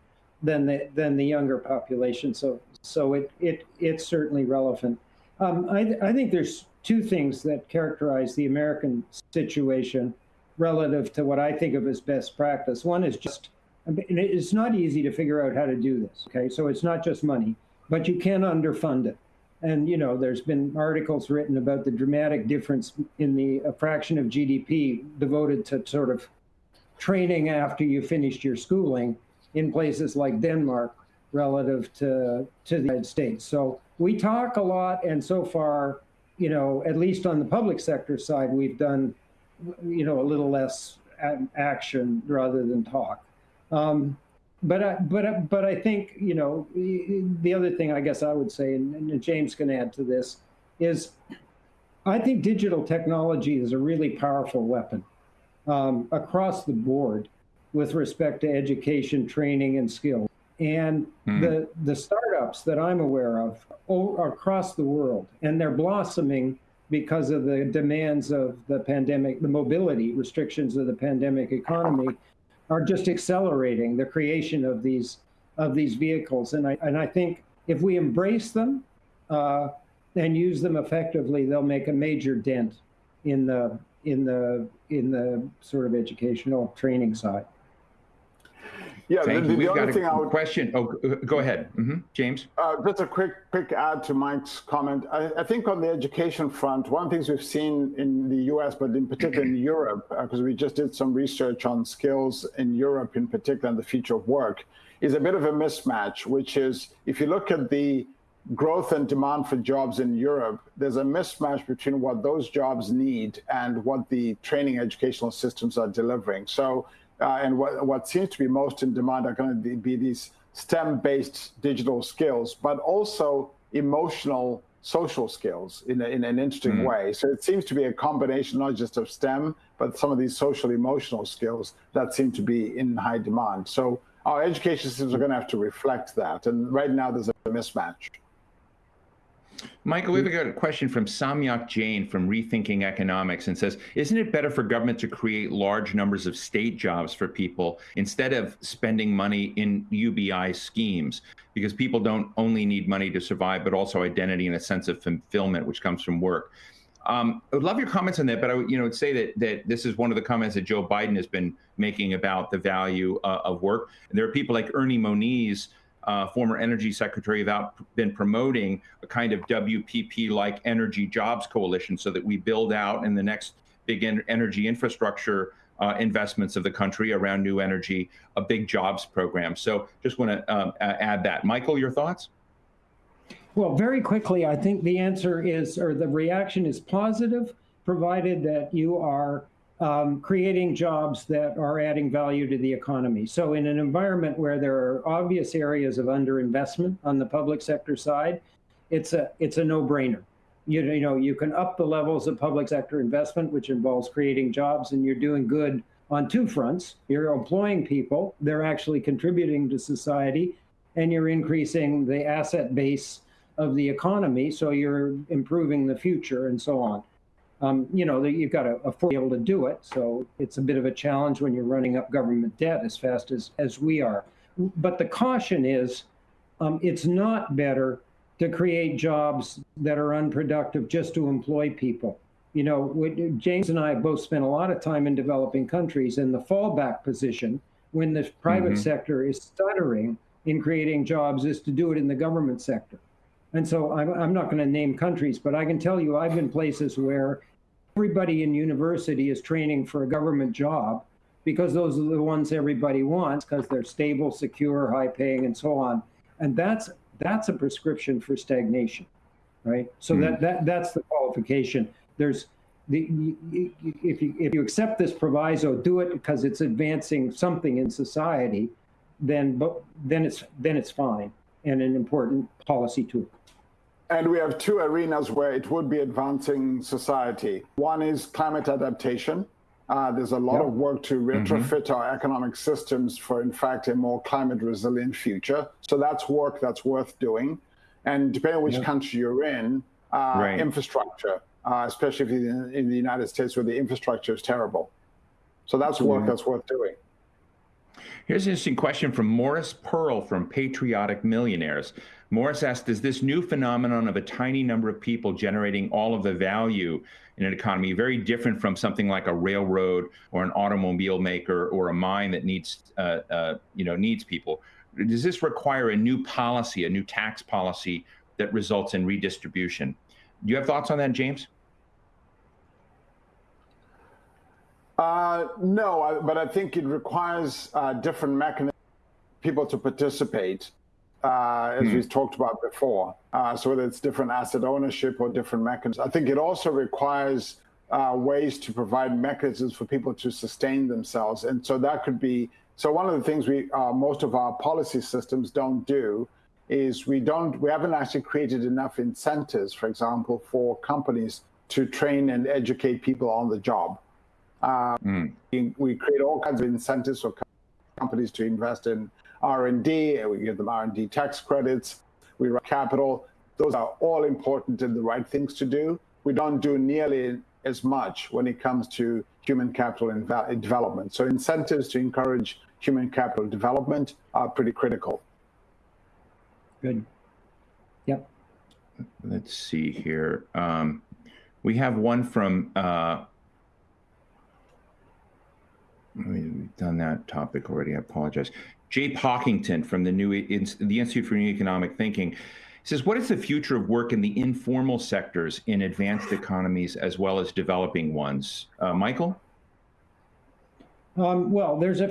than the than the younger population. So so it it it's certainly relevant. Um, I I think there's two things that characterize the American situation relative to what I think of as best practice. One is just it's not easy to figure out how to do this. Okay, so it's not just money, but you can underfund it. And you know, there's been articles written about the dramatic difference in the fraction of GDP devoted to sort of training after you finished your schooling in places like Denmark relative to to the United States. So we talk a lot, and so far, you know, at least on the public sector side, we've done, you know, a little less action rather than talk. Um, but I, but but I think you know the other thing I guess I would say, and, and James can add to this, is I think digital technology is a really powerful weapon um, across the board with respect to education, training, and skills. And mm. the the startups that I'm aware of are across the world, and they're blossoming because of the demands of the pandemic, the mobility restrictions of the pandemic economy are just accelerating the creation of these of these vehicles. And I and I think if we embrace them uh, and use them effectively, they'll make a major dent in the in the in the sort of educational training side. Yeah, Thank the, the, We've got a would, question. Oh, go ahead, mm-hmm. James. Uh, just a quick, quick add to Mike's comment. I, I, think on the education front, one of the things we've seen in the U.S., but in particular in Europe, because uh, we just did some research on skills in Europe, in particular, and the future of work, is a bit of a mismatch. Which is, if you look at the growth and demand for jobs in Europe, there's a mismatch between what those jobs need and what the training educational systems are delivering. So uh, and what, what seems to be most in demand are going to be these STEM-based digital skills, but also emotional social skills in, a, in an interesting mm. way. So it seems to be a combination not just of STEM, but some of these social emotional skills that seem to be in high demand. So our education systems are going to have to reflect that. And right now there's a mismatch. Michael, we've got a question from Samyak Jain from Rethinking Economics and says, Isn't it better for government to create large numbers of state jobs for people instead of spending money in UBI schemes? Because people don't only need money to survive, but also identity and a sense of fulfillment, which comes from work. Um, I would love your comments on that, but I would, you know, would say that that this is one of the comments that Joe Biden has been making about the value uh, of work. And there are people like Ernie Moniz uh, former energy secretary, have been promoting a kind of WPP-like energy jobs coalition so that we build out in the next big en energy infrastructure uh, investments of the country around new energy, a big jobs program. So just want to um, add that. Michael, your thoughts? Well, very quickly, I think the answer is, or the reaction is positive, provided that you are um, creating jobs that are adding value to the economy. So in an environment where there are obvious areas of underinvestment on the public sector side, it's a it's a no-brainer. You, you know, you can up the levels of public sector investment, which involves creating jobs, and you're doing good on two fronts. You're employing people, they're actually contributing to society, and you're increasing the asset base of the economy, so you're improving the future and so on um, you know, you've got to afford to be able to do it. So it's a bit of a challenge when you're running up government debt as fast as, as we are. But the caution is um, it's not better to create jobs that are unproductive just to employ people. You know, James and I both spent a lot of time in developing countries, and the fallback position when the private mm -hmm. sector is stuttering in creating jobs is to do it in the government sector. And so I'm, I'm not going to name countries, but I can tell you I've been places where everybody in university is training for a government job because those are the ones everybody wants because they're stable, secure, high paying, and so on. And that's that's a prescription for stagnation, right? So mm. that that that's the qualification. There's the if you if you accept this proviso, do it because it's advancing something in society, then but then it's then it's fine and an important policy tool. And we have two arenas where it would be advancing society. One is climate adaptation. Uh, there's a lot yep. of work to mm-hmm. retrofit mm -hmm. our economic systems for, in fact, a more climate resilient future. So that's work that's worth doing. And depending on which yep. country you're in, uh, right. infrastructure, uh, especially if you're in, in, the United States where the infrastructure is terrible. So that's work -hmm. that's worth doing. Here's an interesting question from Morris Pearl from Patriotic Millionaires. Morris asked, does this new phenomenon of a tiny number of people generating all of the value in an economy very different from something like a railroad or an automobile maker or a mine that needs, uh, uh, you know, needs people? Does this require a new policy, a new tax policy that results in redistribution? Do you have thoughts on that, James? Uh, no, I, but I think it requires uh, different mechanisms people to participate uh, as mm. we've talked about before. Uh, so whether it's different asset ownership or different mechanisms, I think it also requires uh, ways to provide mechanisms for people to sustain themselves. And so that could be, so one of the things we, uh, most of our policy systems don't do is we don't, we haven't actually created enough incentives, for example, for companies to train and educate people on the job. Mm. We, we create all kinds of incentives for companies to invest in R&D, we give them R&D tax credits, we run capital. Those are all important and the right things to do. We don't do nearly as much when it comes to human capital and development. So incentives to encourage human capital development are pretty critical. Good. Yep. Let's see here. Um, we have one from, uh, we've done that topic already, I apologize. Jay Pockington from the new the Institute for New Economic Thinking says, "What is the future of work in the informal sectors in advanced economies as well as developing ones?" Uh, Michael. Um, well, there's a,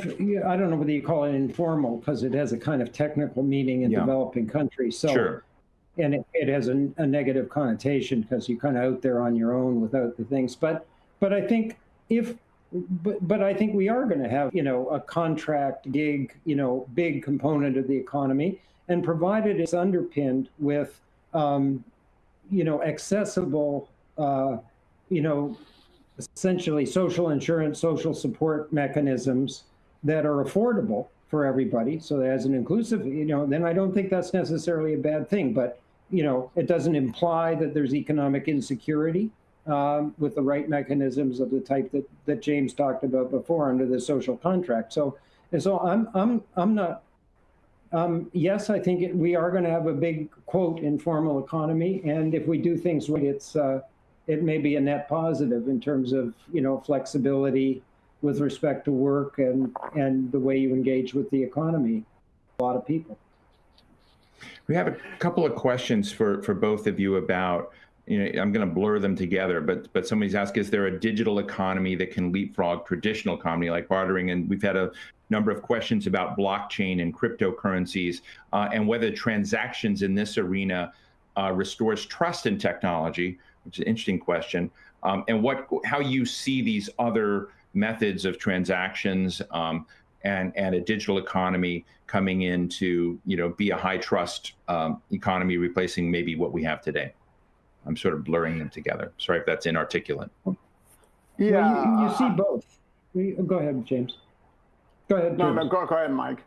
I don't know whether you call it informal because it has a kind of technical meaning in yeah. developing countries. So, sure. and it, it has a, a, negative connotation because you're kind of out there on your own without the things. But, but I think if but but I think we are going to have you know a contract gig you know big component of the economy, and provided it's underpinned with um, you know accessible uh, you know essentially social insurance, social support mechanisms that are affordable for everybody. So as an inclusive, you know, then I don't think that's necessarily a bad thing. But you know, it doesn't imply that there's economic insecurity um, with the right mechanisms of the type that, that James talked about before under the social contract. So, and so I'm, I'm, I'm not, um, yes, I think it, we are going to have a big quote informal economy. And if we do things right, it's, uh, it may be a net positive in terms of, you know, flexibility with respect to work and, and the way you engage with the economy. A lot of people. We have a couple of questions for, for both of you about, you know, I'm going to blur them together, but but somebody's asked, is there a digital economy that can leapfrog traditional economy like bartering? And we've had a number of questions about blockchain and cryptocurrencies uh, and whether transactions in this arena uh, restores trust in technology, which is an interesting question, um, and what how you see these other methods of transactions um, and and a digital economy coming in to you know be a high trust um, economy, replacing maybe what we have today. I'm sort of blurring them together. Sorry if that's inarticulate. Yeah, well, you, you, see both. Go ahead, James. Go ahead. No, no, go, go ahead, Mike.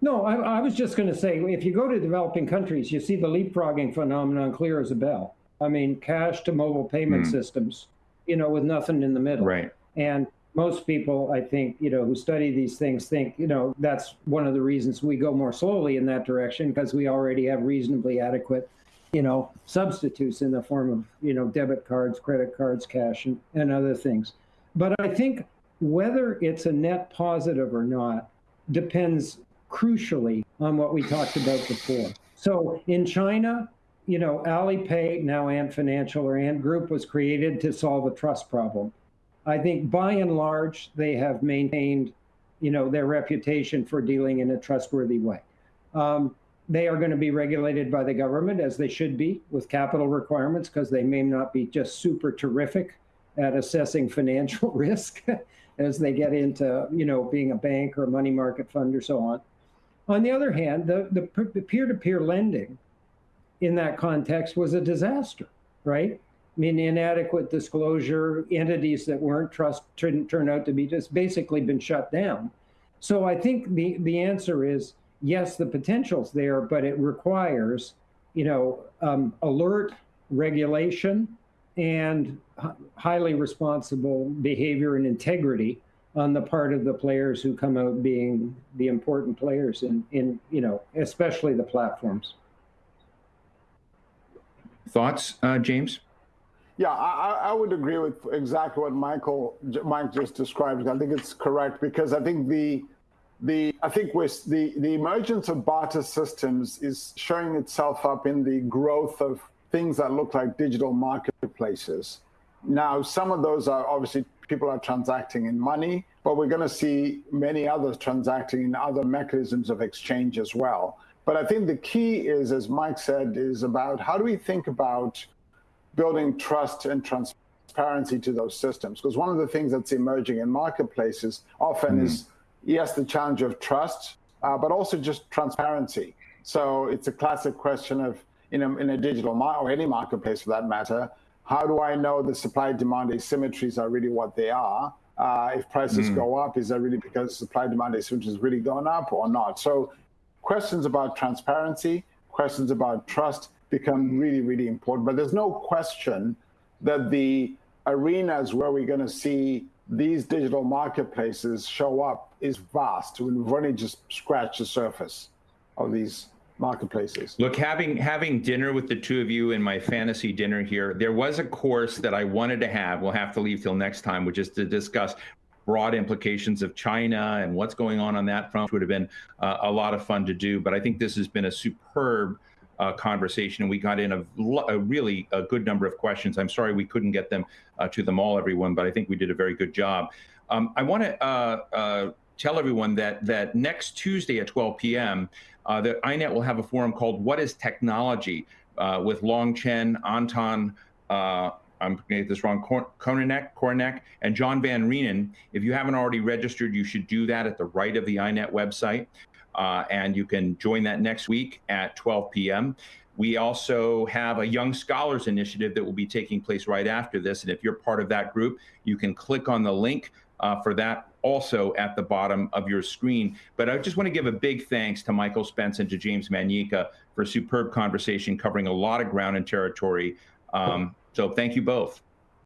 No, I, I was just going to say, if you go to developing countries, you see the leapfrogging phenomenon clear as a bell. I mean, cash to mobile payment mm. systems, you know, with nothing in the middle. Right. And most people, I think, you know, who study these things think, you know, that's one of the reasons we go more slowly in that direction because we already have reasonably adequate, you know, substitutes in the form of, you know, debit cards, credit cards, cash, and, and other things. But I think whether it's a net positive or not depends crucially on what we talked about before. So in China, you know, Alipay, now Ant Financial or Ant Group, was created to solve a trust problem. I think by and large, they have maintained, you know, their reputation for dealing in a trustworthy way. Um, they are going to be regulated by the government as they should be with capital requirements because they may not be just super terrific at assessing financial risk as they get into, you know, being a bank or a money market fund or so on. On the other hand, the, the peer-to-peer lending in that context was a disaster, right? I mean, inadequate disclosure, entities that weren't trust turned, turned out to be just basically been shut down. So I think the, the answer is yes, the potential's there, but it requires, you know, um, alert regulation and highly responsible behavior and integrity on the part of the players who come out being the important players in, in you know, especially the platforms. Thoughts, uh, James? Yeah, I, I, would agree with exactly what Michael Mike just described. I think it's correct because I think the the I think with the the emergence of barter systems is showing itself up in the growth of things that look like digital marketplaces. Now, some of those are obviously people are transacting in money, but we're going to see many others transacting in other mechanisms of exchange as well. But I think the key is, as Mike said, is about how do we think about building trust and transparency to those systems. Because one of the things that's emerging in marketplaces often mm. is, yes, the challenge of trust, uh, but also just transparency. So it's a classic question of, in a, in a digital or any marketplace for that matter, how do I know the supply demand asymmetries are really what they are? Uh, if prices mm. go up, is that really because supply demand asymmetry is really gone up or not? So questions about transparency, questions about trust, become really, really important. But there's no question that the arenas where we're going to see these digital marketplaces show up is vast. We've only just scratched the surface of these marketplaces. Look, having having dinner with the two of you in my fantasy dinner here, there was a course that I wanted to have. We'll have to leave till next time, which is to discuss broad implications of China and what's going on on that front. Would have been uh, a lot of fun to do, but I think this has been a superb uh, conversation, and we got in a, a, really a good number of questions. I'm sorry we couldn't get them uh, to them all, everyone, but I think we did a very good job. Um, I want to uh, uh, tell everyone that that next Tuesday at 12 p.m., uh, the INET will have a forum called "What Is Technology?" Uh, with Long Chen, Anton. I'm going to get this wrong, Korinek, Korinek, and John Van Reenen. If you haven't already registered, you should do that at the right of the INET website. Uh, and you can join that next week at 12 p.m. We also have a Young Scholars Initiative that will be taking place right after this. And if you're part of that group, you can click on the link uh, for that also at the bottom of your screen. But I just want to give a big thanks to Michael Spence and to James Manyika for a superb conversation covering a lot of ground and territory. Um, so thank you both.